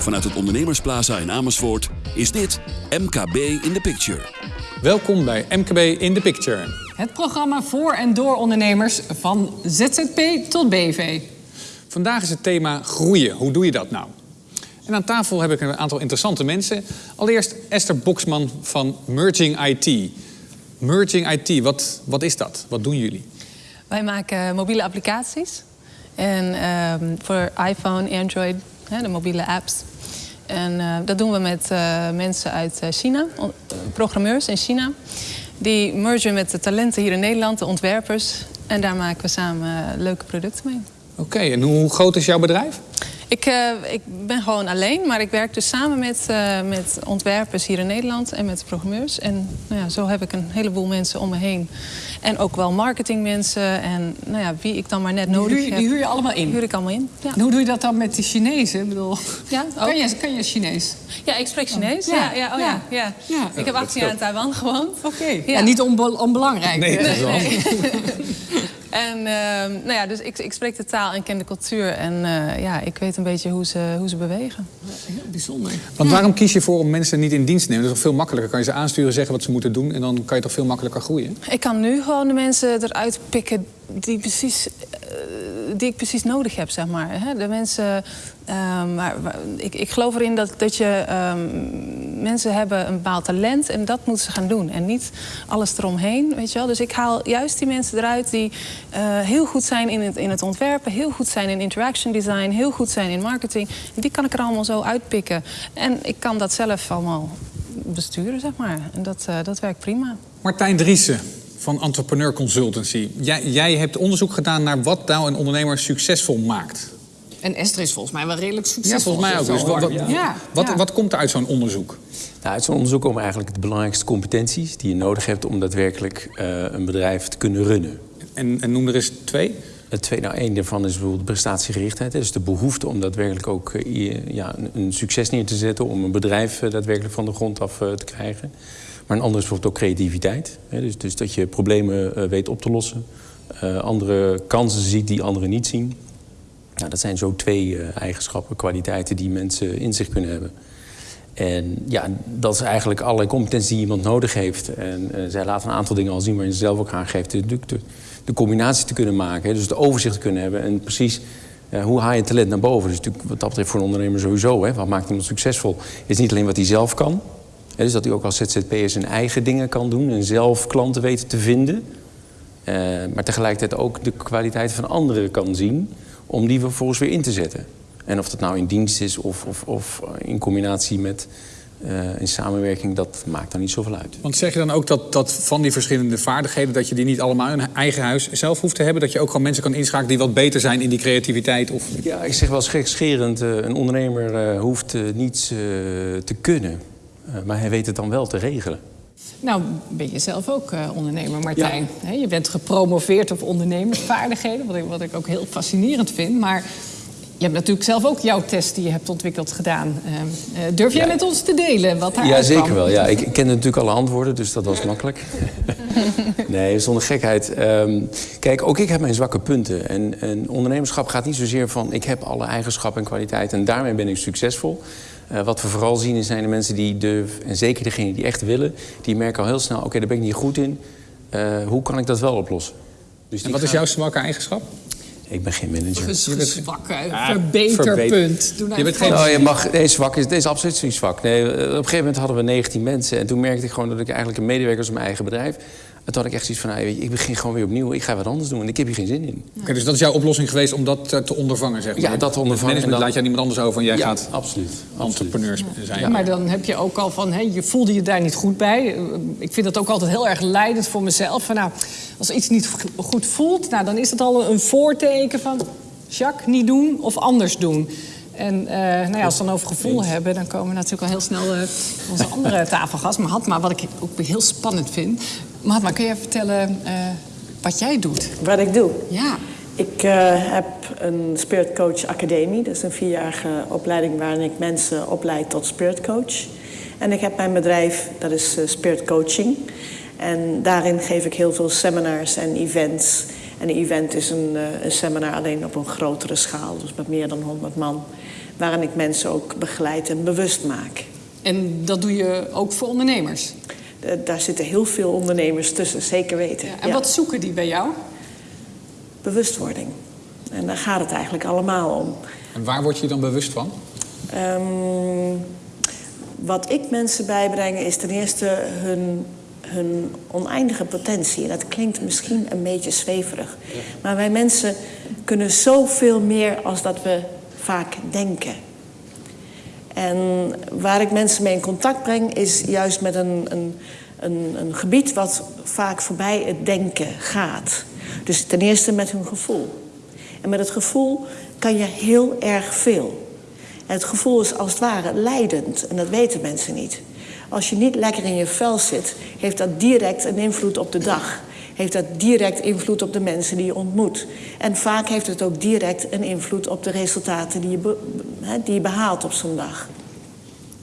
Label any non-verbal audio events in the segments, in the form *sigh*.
Vanuit het Ondernemersplaza in Amersfoort is dit MKB in the Picture. Welkom bij MKB in the Picture. Het programma voor en door ondernemers van ZZP tot BV. Vandaag is het thema groeien. Hoe doe je dat nou? En aan tafel heb ik een aantal interessante mensen. Allereerst Esther Boksman van Merging IT. Merging IT, wat, wat is dat? Wat doen jullie? Wij maken mobiele applicaties. En ehm, voor iPhone, Android, de mobiele apps. En eh, dat doen we met eh, mensen uit eh, China, programmeurs in China. Die mergen met de talenten hier in Nederland, de ontwerpers. En daar maken we samen leuke producten mee. Oké, en hoe groot is jouw bedrijf? Ik, eh, ik ben gewoon alleen, maar ik werk dus samen met, eh, met ontwerpers hier in Nederland en met programmeurs. En nou ja, zo heb ik een heleboel mensen om me heen. En ook wel marketingmensen en nou ja, wie ik dan maar net Die nodig huur, heb. die huur je allemaal in. huur ik allemaal in. Ja, En hoe doe je dat dan met die Chinezen? Ik bedoel, ja, *laughs* kan, je, kan je Chinees? ja ik spreek Chinees. Ja, Ja, ja, oh, ja. ja. Ja. Ja. Ik heb 18 jaar in Taiwan gewoond. Oké. Ja. Ja. niet onbe- onbelangrijk. Nee, dat is wel. *laughs* En ehm, nou ja, dus ik, ik spreek de taal en ken de cultuur. En eh, ja, ik weet een beetje hoe ze, hoe ze bewegen. Heel bijzonder. Want waarom kies je voor om mensen niet in dienst te nemen? Dat is toch veel makkelijker. Kan je ze aansturen, zeggen wat ze moeten doen... en dan kan je toch veel makkelijker groeien? Ik kan nu gewoon de mensen eruit pikken die, precies, eh, die ik precies nodig heb, zeg maar. De mensen, ehm, maar, waar- ik, ik geloof erin dat, dat je ehm, mensen hebben een bepaald talent en dat moeten ze gaan doen. En niet alles eromheen, weet je wel. Dus ik haal juist die mensen eruit die eh, heel goed zijn in het, in het ontwerpen, heel goed zijn in interaction design, heel goed zijn in marketing. Die kan ik er allemaal zo uitpikken. En ik kan dat zelf allemaal besturen, zeg maar. En dat, eh, dat werkt prima. Martijn Driessen van Entrepreneur Consultancy. Jij, jij hebt onderzoek gedaan naar wat nou een ondernemer succesvol maakt. En Esther is volgens mij wel redelijk Ja, succesvol. volgens mij ook. Dus wat, wat, Ja, wat, ja. wat komt er uit zo'n onderzoek? Nou, uit zo'n onderzoek komen eigenlijk de belangrijkste competenties die je nodig hebt om daadwerkelijk eh, een bedrijf te kunnen runnen. En, en noem er eens twee. Het tweede, nou, daarvan is bijvoorbeeld prestatiegerichtheid. Dus de behoefte om daadwerkelijk ook eh, ja, een, succes neer te zetten, om een bedrijf eh, daadwerkelijk van de grond af eh, te krijgen. Maar een ander is bijvoorbeeld ook creativiteit. Dus, dus dat je problemen weet op te lossen, andere kansen ziet die anderen niet zien. Nou, dat zijn zo twee eigenschappen, kwaliteiten die mensen in zich kunnen hebben. En ja, dat is eigenlijk allerlei competenties die iemand nodig heeft. En zij laten een aantal dingen al zien waarin ze zelf ook aangeeft. De, de combinatie te kunnen maken, dus de overzicht te kunnen hebben. En precies eh, hoe haal je talent naar boven. Dus natuurlijk, wat dat betreft voor een ondernemer sowieso. Hè, wat maakt iemand succesvol? Is niet alleen wat hij zelf kan. Hè, dus dat hij ook als ZZP'er zijn eigen dingen kan doen. En zelf klanten weten te vinden. Eh, maar tegelijkertijd ook de kwaliteit van anderen kan zien om die vervolgens weer in te zetten. En of dat nou in dienst is of, of, of in combinatie met in samenwerking, dat maakt dan niet zoveel uit. Want zeg je dan ook dat, dat van die verschillende vaardigheden... dat je die niet allemaal in eigen huis zelf hoeft te hebben? Dat je ook gewoon mensen kan inschakelen die wat beter zijn in die creativiteit? Of... Ja, ik zeg wel gekscherend, eh een ondernemer eh, hoeft eh, niets eh, te kunnen. Eh, maar hij weet het dan wel te regelen. Nou, ben je zelf ook eh, ondernemer, Martijn. Hè, je bent gepromoveerd op ondernemersvaardigheden, wat ik, wat ik ook heel fascinerend vind. Maar je hebt natuurlijk zelf ook jouw test die je hebt ontwikkeld gedaan. Eh, eh, durf jij Ja. met ons te delen wat daar Ja, zeker wel. Ja. Ik, ik kende natuurlijk alle antwoorden, dus dat was makkelijk. *laughs* nee, zonder gekheid. Ehm, kijk, ook ik heb mijn zwakke punten. En, en ondernemerschap gaat niet zozeer van... ik heb alle eigenschappen en kwaliteiten en daarmee ben ik succesvol. Eh, wat we vooral zien zijn de mensen die durven... en zeker degenen die echt willen... die merken al heel snel, oké, daar ben ik niet goed in. Eh, hoe kan ik dat wel oplossen? Dus En wat is jouw zwakke eigenschap? Ik ben geen manager. Ges- Zwakke Ah, verbeterpunt. Nou Je bent gewoon- geen- Oh, je mag, nee, zwak is, is absoluut niet zwak. Nee, eh, op een gegeven moment hadden we 19 mensen. En toen merkte ik gewoon dat ik eigenlijk een medewerker was in mijn eigen bedrijf. En toen had ik echt zoiets van, nou, ik begin gewoon weer opnieuw. Ik ga wat anders doen en ik heb hier geen zin in. Oké, dus dat is jouw oplossing geweest om dat eh, te ondervangen, zeg maar? Ja, dat te ondervangen. Het management En dan- laat jij niemand anders over en jij ja, gaat absoluut. entrepreneurs zijn. Ja, maar dan heb je ook al van, hè, je voelde je daar niet goed bij. Eh, Ik vind dat ook altijd heel erg leidend voor mezelf. Van, nou, als iets niet go- goed voelt, nou, dan is dat al een voorteken van... Jacques, niet doen of anders doen. En eh, nou ja, als we het dan over gevoel hebben... dan komen we natuurlijk al heel snel eh, onze *laughs* andere tafelgast. Mahatma, wat ik ook heel spannend vind. Mahatma, kun je even vertellen eh, wat jij doet? Wat ik doe? Ja. Ik eh, heb een Spirit Coach Academie. Dat is een vierjarige opleiding waarin ik mensen opleid tot Spirit Coach. En ik heb mijn bedrijf, dat is Spirit Coaching. En daarin geef ik heel veel seminars en events. En een event is een, uh, een seminar alleen op een grotere schaal, dus met meer dan 100 man, waarin ik mensen ook begeleid en bewust maak. En dat doe je ook voor ondernemers? Uh, daar zitten heel veel ondernemers tussen, zeker weten. Ja, en wat zoeken die bij jou? Bewustwording. En daar gaat het eigenlijk allemaal om. En waar word je dan bewust van? Um, wat ik mensen bijbreng is ten eerste hun, hun oneindige potentie. En dat klinkt misschien een beetje zweverig. Maar wij mensen kunnen zoveel meer als dat we vaak denken. En waar ik mensen mee in contact breng, is juist met een, een, een, een gebied wat vaak voorbij het denken gaat. Dus ten eerste met hun gevoel. En met het gevoel kan je heel erg veel. Het gevoel is als het ware leidend. En dat weten mensen niet. Als je niet lekker in je vel zit, heeft dat direct een invloed op de dag. Heeft dat direct invloed op de mensen die je ontmoet. En vaak heeft het ook direct een invloed op de resultaten die je, die je behaalt op zo'n dag.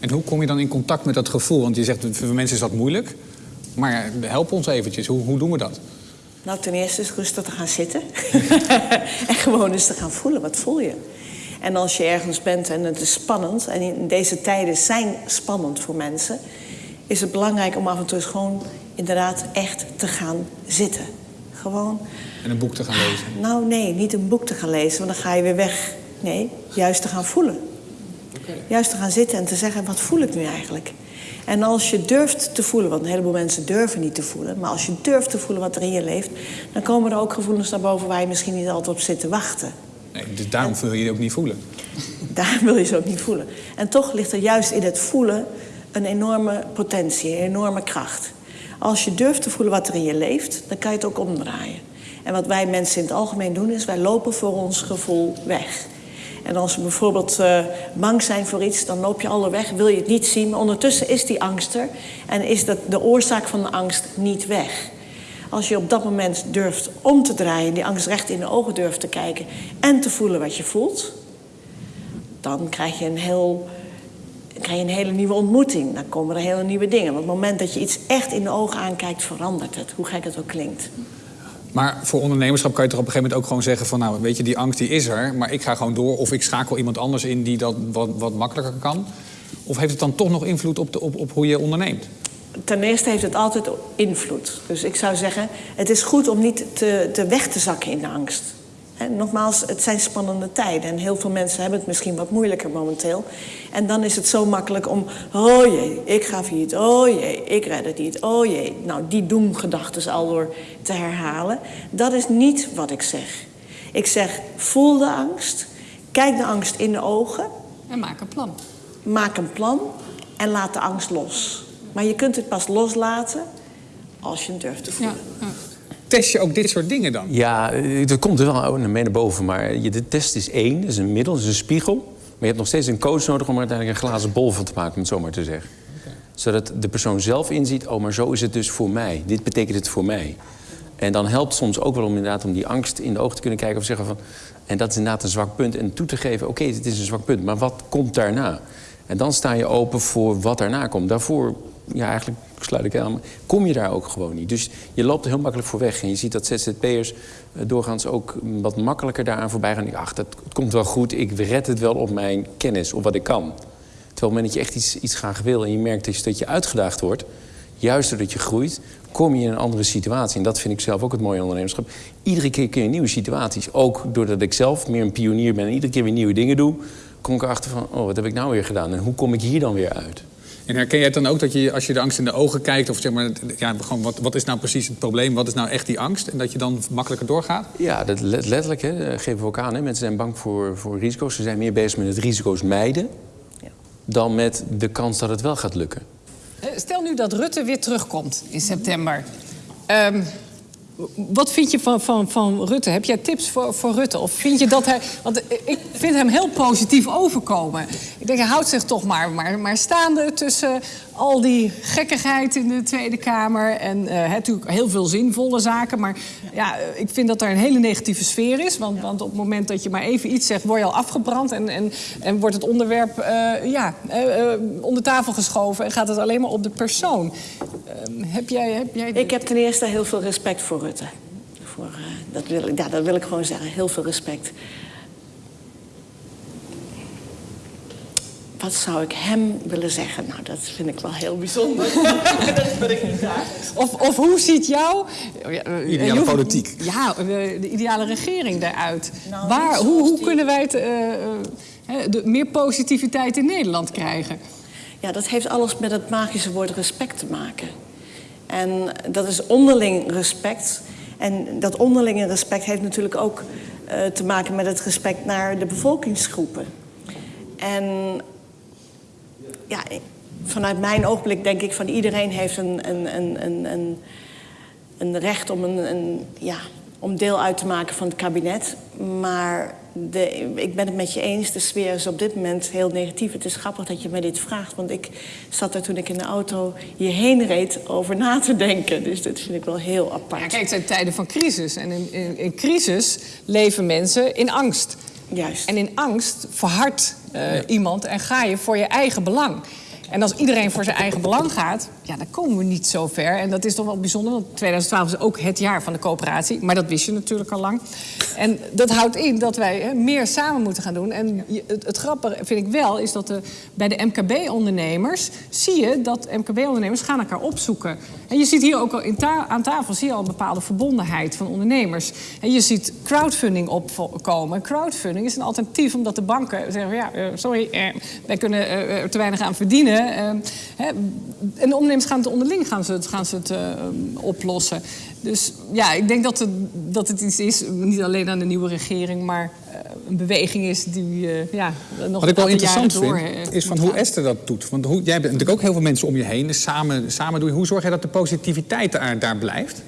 En hoe kom je dan in contact met dat gevoel? Want je zegt, voor mensen is dat moeilijk. Maar help ons eventjes, hoe, hoe doen we dat? Nou, ten eerste is rustig te gaan zitten. *laughs* en gewoon eens te gaan voelen, wat voel je? En als je ergens bent en het is spannend, en in deze tijden zijn spannend voor mensen, is het belangrijk om af en toe gewoon inderdaad echt te gaan zitten. Gewoon. En een boek te gaan lezen? Nou, nee, niet een boek te gaan lezen, want dan ga je weer weg. Nee, juist te gaan voelen. Okay. Juist te gaan zitten en te zeggen: wat voel ik nu eigenlijk? En als je durft te voelen, want een heleboel mensen durven niet te voelen, maar als je durft te voelen wat er in je leeft, dan komen er ook gevoelens naar boven waar je misschien niet altijd op zit te wachten. Dus daarom wil je je ook niet voelen. *laughs* Daarom wil je ze ook niet voelen. En toch ligt er juist in het voelen een enorme potentie, een enorme kracht. Als je durft te voelen wat er in je leeft, dan kan je het ook omdraaien. En wat wij mensen in het algemeen doen, is wij lopen voor ons gevoel weg. En als we bijvoorbeeld uh, bang zijn voor iets, dan loop je alle weg, wil je het niet zien. Maar ondertussen is die angst er en is dat de oorzaak van de angst niet weg. Als je op dat moment durft om te draaien, die angst recht in de ogen durft te kijken en te voelen wat je voelt, dan krijg je een, heel, krijg je een hele nieuwe ontmoeting. Dan komen er hele nieuwe dingen. Want op het moment dat je iets echt in de ogen aankijkt, verandert het, hoe gek het ook klinkt. Maar voor ondernemerschap kan je toch op een gegeven moment ook gewoon zeggen van... nou, weet je, die angst die is er, maar ik ga gewoon door... of ik schakel iemand anders in die dat wat, wat makkelijker kan? Of heeft het dan toch nog invloed op, de, op, op hoe je onderneemt? Ten eerste heeft het altijd invloed. Dus ik zou zeggen, het is goed om niet te, te weg te zakken in de angst. nogmaals, het zijn spannende tijden en heel veel mensen hebben het misschien wat moeilijker momenteel. En dan is het zo makkelijk om, oh jee, ik ga failliet, oh jee, ik red het niet, oh jee. Nou, die doemgedachten al door te herhalen. Dat is niet wat ik zeg. Ik zeg, voel de angst, kijk de angst in de ogen. En maak een plan. Maak een plan en laat de angst los. Maar je kunt het pas loslaten als je het durft te voelen. Ja, ja. Test je ook dit soort dingen dan? Ja, eh, dat komt er wel mee naar boven. Maar de test is één, dat is een middel, dat is een spiegel. Maar je hebt nog steeds een coach nodig om er uiteindelijk een glazen bol van te maken, om het zo maar te zeggen. Zodat de persoon zelf inziet, oh, maar zo is het dus voor mij. Dit betekent het voor mij. En dan helpt soms ook wel om inderdaad om die angst in de ogen te kunnen kijken of zeggen van... en dat is inderdaad een zwak punt. En toe te geven, oké, okay, dit is een zwak punt, maar wat komt daarna? En dan sta je open voor wat daarna komt. Daarvoor ja, eigenlijk sluit ik aan, kom je daar ook gewoon niet. Dus je loopt er heel makkelijk voor weg. En je ziet dat ZZP'ers eh, doorgaans ook wat makkelijker daaraan voorbij gaan. Ach, dat het komt wel goed, ik red het wel op mijn kennis, op wat ik kan. Terwijl op het moment dat je echt iets, iets graag wil en je merkt dat je, dat je uitgedaagd wordt... juist doordat je groeit, kom je in een andere situatie. En dat vind ik zelf ook het mooie ondernemerschap. Iedere keer kun je nieuwe situaties. Ook doordat ik zelf meer een pionier ben en iedere keer weer nieuwe dingen doe... kom ik erachter van, oh, wat heb ik nou weer gedaan? En hoe kom ik hier dan weer uit? En herken jij het dan ook dat je, als je de angst in de ogen kijkt, of zeg maar, ja, gewoon wat, wat is nou precies het probleem, wat is nou echt die angst, en dat je dan makkelijker doorgaat? Ja, dat letterlijk, hè, geven we ook aan. Hè. Mensen zijn bang voor, voor risico's. Ze zijn meer bezig met het risico's mijden ja. dan met de kans dat het wel gaat lukken. Eh, stel nu dat Rutte weer terugkomt in september. Um, wat vind je van, van, van Rutte? Heb jij tips voor, voor Rutte? Of vind je dat hij. Want ik vind hem heel positief overkomen. Ik denk, hij houdt zich toch maar, maar, maar staande tussen al die gekkigheid in de Tweede Kamer. En uh, natuurlijk heel veel zinvolle zaken. Maar ja, ik vind dat er een hele negatieve sfeer is. Want, want op het moment dat je maar even iets zegt, word je al afgebrand. En, en, en wordt het onderwerp uh, ja, uh, onder tafel geschoven. En gaat het alleen maar op de persoon. Ehm, heb jij, heb jij... Ik heb ten eerste heel veel respect voor Rutte voor eh, dat, wil ik, ja, dat wil ik gewoon zeggen. Heel veel respect. Wat zou ik hem willen zeggen? Nou, dat vind ik wel heel bijzonder. *laughs* dat ben ik niet daar. Of, of hoe ziet jouw... ja, eh, Ideale hoeft- politiek. Ja, eh, de ideale regering eruit. Nou, Waar, hoe, hoe die- kunnen wij het, eh, eh, hè, de, meer positiviteit in Nederland krijgen? Ja, dat heeft alles met het magische woord respect te maken. En dat is onderling respect. En dat onderlinge respect heeft natuurlijk ook eh, te maken met het respect naar de bevolkingsgroepen. En ja, vanuit mijn oogblik denk ik van iedereen heeft een, een, een, een, een, een recht om, een, een, ja, om deel uit te maken van het kabinet. Maar de, ik ben het met je eens, de sfeer is op dit moment heel negatief. Het is grappig dat je mij dit vraagt, want ik zat er toen ik in de auto hierheen reed over na te denken. Dus dat vind ik wel heel apart. Ja, kijk, het zijn tijden van crisis. En in, in, in crisis leven mensen in angst. Juist. En in angst verhardt eh, iemand en ga je voor je eigen belang. En als iedereen voor zijn eigen belang gaat, ja, dan komen we niet zo ver. En dat is toch wel bijzonder, want 2012 is ook het jaar van de coöperatie. Maar dat wist je natuurlijk al lang. En dat houdt in dat wij meer samen moeten gaan doen. En het, grappige vind ik wel, is dat bij de MKB-ondernemers... zie je dat MKB-ondernemers gaan elkaar opzoeken. En je ziet hier ook al in aan tafel zie je al een bepaalde verbondenheid van ondernemers. En je ziet crowdfunding opkomen. En crowdfunding is een alternatief omdat de banken zeggen... ja, eh, sorry, eh, wij kunnen eh, er te weinig aan verdienen. Eh, hè, en de ondernemers gaan het onderling gaan ze het, gaan ze het eh, oplossen. Dus ja, ik denk dat het, dat het iets is, niet alleen aan de nieuwe regering... maar eh, een beweging is die eh, ja, nog Wat ik wel interessant vind, is van hoe. Esther dat doet. Want hoe, jij hebt natuurlijk ook heel veel mensen om je heen. Dus samen, samen doe je. Hoe zorg jij dat de positiviteit daar, daar blijft?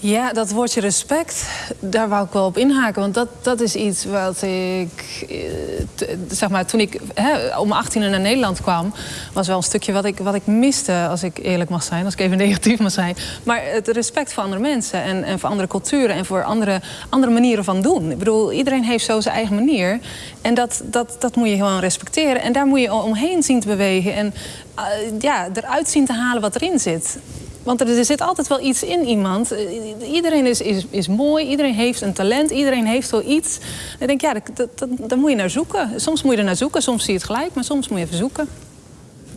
Ja, dat woordje respect, daar wou ik wel op inhaken. Want dat, dat is iets wat ik... eh, zeg maar, toen ik hè, om 18 naar Nederland kwam... was wel een stukje wat ik, wat ik miste, als ik eerlijk mag zijn. Als ik even *laughs* negatief mag zijn. Maar het respect voor andere mensen en, en voor andere culturen... en voor andere, andere manieren van doen. Ik bedoel, iedereen heeft zo zijn eigen manier. En dat, dat, dat moet je gewoon respecteren. En daar moet je omheen zien te bewegen. En eh, ja, eruit zien te halen wat erin zit. Want er, er zit altijd wel iets in iemand. Eh, Iedereen is, is, is mooi, iedereen heeft een talent, iedereen heeft wel iets. En ik denk, ja, dat, daar moet je naar zoeken. Soms moet je er naar zoeken, soms zie je het gelijk, maar soms moet je even zoeken.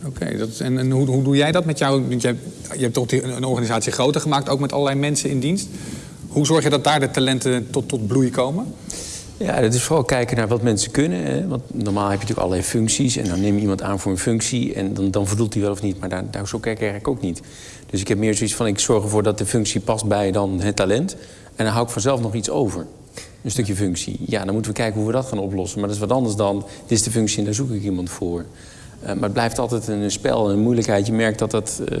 Oké, en, en hoe, hoe doe jij dat met jou? Want je, hebt- je hebt toch een organisatie groter gemaakt, ook met allerlei mensen in dienst. Hoe zorg je dat daar de talenten tot, tot bloei komen? Ja, dat is vooral kijken naar wat mensen kunnen. Hè? Want normaal heb je natuurlijk allerlei functies. En dan neem je iemand aan voor een functie. En dan, dan voldoet hij wel of niet. Maar daar, daar zo kijk ik eigenlijk ook niet. Dus ik heb meer zoiets van... ik zorg ervoor dat de functie past bij dan het talent. En dan hou ik vanzelf nog iets over. Een stukje functie. Ja, dan moeten we kijken hoe we dat gaan oplossen. Maar dat is wat anders dan... dit is de functie en daar zoek ik iemand voor. Eh, maar het blijft altijd een spel en een moeilijkheid. Je merkt dat dat eh,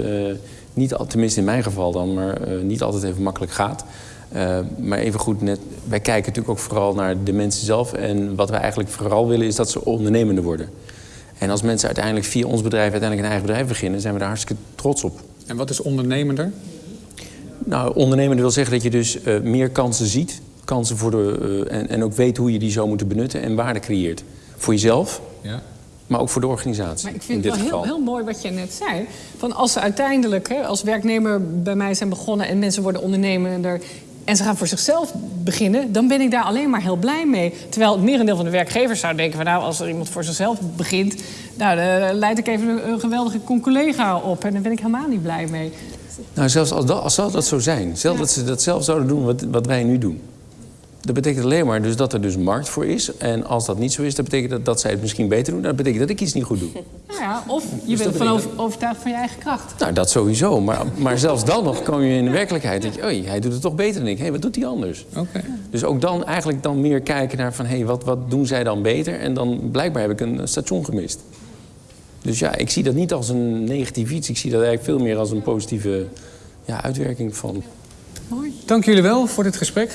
niet, tenminste in mijn geval dan... maar eh, niet altijd even makkelijk gaat. Maar even goed, wij kijken natuurlijk ook vooral naar de mensen zelf. En wat wij eigenlijk vooral willen is dat ze ondernemender worden. En als mensen uiteindelijk via ons bedrijf uiteindelijk een eigen bedrijf beginnen, zijn we daar hartstikke trots op. En wat is ondernemender? Nou, ondernemender wil zeggen dat je dus eh, meer kansen ziet. Kansen voor de, eh, en, en ook weet hoe je die zou moeten benutten en waarde creëert. Voor jezelf, Ja. maar ook voor de organisatie. Maar ik in vind dit het wel geval. heel, heel mooi wat je net zei. Van als ze uiteindelijk hè, als werknemer bij mij zijn begonnen... en mensen worden ondernemender en ze gaan voor zichzelf beginnen... dan ben ik daar alleen maar heel blij mee. Terwijl het merendeel van de werkgevers zou denken... van nou, als er iemand voor zichzelf begint... nou, dan leid ik even een, een geweldige collega op. En daar ben ik helemaal niet blij mee. Nou, zelfs als dat, als zou dat zo zijn. Zelfs dat ze dat zelf zouden doen wat, wat wij nu doen. Dat betekent alleen maar dus dat er dus markt voor is. En als dat niet zo is, dat betekent dat, dat zij het misschien beter doen. Dat betekent dat ik iets niet goed doe. Nou ja, of je Dus bent van betekent- over- overtuigd van je eigen kracht. Nou, dat sowieso. Maar, maar zelfs dan nog kom je in de werkelijkheid. Dat je, oei, hij doet het toch beter dan ik. Hé, wat doet hij anders? Oké. Dus ook dan eigenlijk dan meer kijken naar van... hé, wat, wat doen zij dan beter? En dan blijkbaar heb ik een station gemist. Dus ja, ik zie dat niet als een negatief iets. Ik zie dat eigenlijk veel meer als een positieve ja, uitwerking van... Dank jullie wel voor dit gesprek.